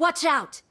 Watch out!